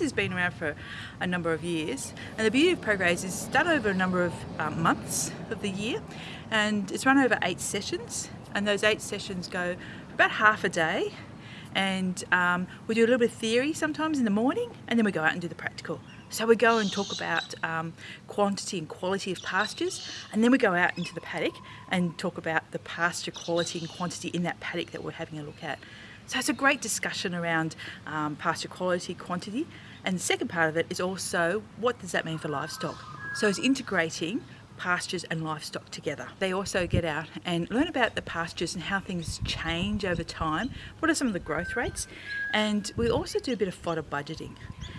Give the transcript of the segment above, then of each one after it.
has been around for a number of years and the beauty of ProGraze is it's done over a number of um, months of the year and it's run over eight sessions and those eight sessions go for about half a day and um, we do a little bit of theory sometimes in the morning and then we go out and do the practical. So we go and talk about um, quantity and quality of pastures and then we go out into the paddock and talk about the pasture quality and quantity in that paddock that we're having a look at. So it's a great discussion around um, pasture quality, quantity and the second part of it is also what does that mean for livestock? So it's integrating pastures and livestock together. They also get out and learn about the pastures and how things change over time. What are some of the growth rates? And we also do a bit of fodder budgeting.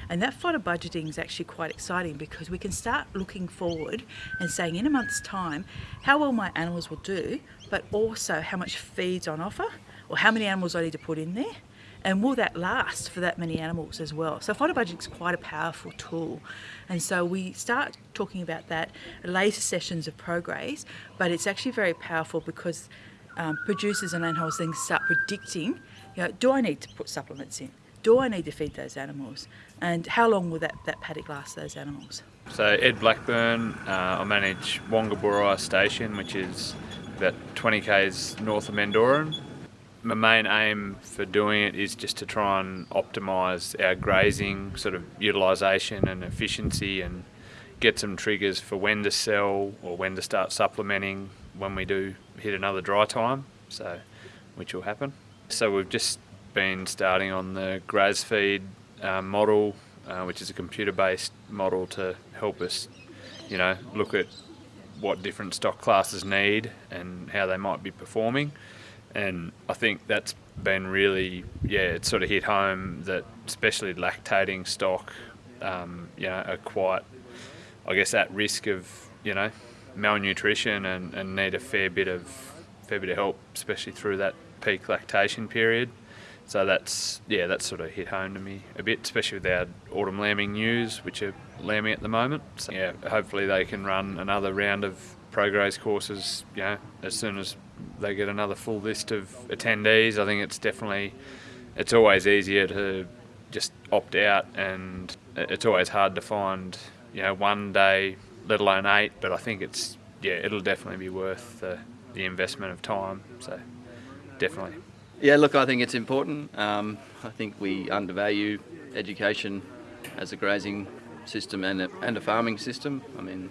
And that fodder budgeting is actually quite exciting because we can start looking forward and saying in a month's time how well my animals will do, but also how much feed's on offer or how many animals I need to put in there and will that last for that many animals as well? So fodder budgeting is quite a powerful tool and so we start talking about that later sessions of ProGraze but it's actually very powerful because um, producers and landholders then start predicting, you know, do I need to put supplements in? Do I need to feed those animals? And how long will that, that paddock last those animals? So Ed Blackburn, uh, I manage Wongaburra Station which is about 20 k's north of Mendooran my main aim for doing it is just to try and optimise our grazing sort of utilisation and efficiency and get some triggers for when to sell or when to start supplementing when we do hit another dry time, so which will happen. So we've just been starting on the GrazFeed uh, model, uh, which is a computer-based model to help us, you know, look at what different stock classes need and how they might be performing and I think that's been really yeah it sort of hit home that especially lactating stock um, you know are quite I guess at risk of you know malnutrition and, and need a fair bit of fair bit of help especially through that peak lactation period. So that's yeah that's sort of hit home to me a bit especially with our autumn lambing ewes which are lambing at the moment. So yeah hopefully they can run another round of ProGraze courses you know as soon as they get another full list of attendees. I think it's definitely, it's always easier to just opt out and it's always hard to find, you know, one day, let alone eight, but I think it's, yeah, it'll definitely be worth the, the investment of time, so definitely. Yeah, look, I think it's important. Um, I think we undervalue education as a grazing system and a, and a farming system. I mean,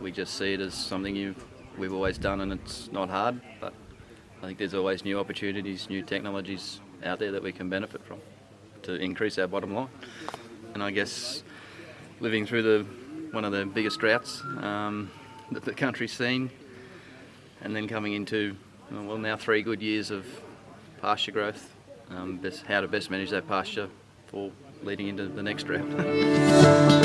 we just see it as something you we've always done and it's not hard, but I think there's always new opportunities, new technologies out there that we can benefit from to increase our bottom line. And I guess living through the one of the biggest droughts um, that the country's seen and then coming into, well now three good years of pasture growth, um, best, how to best manage that pasture for leading into the next drought.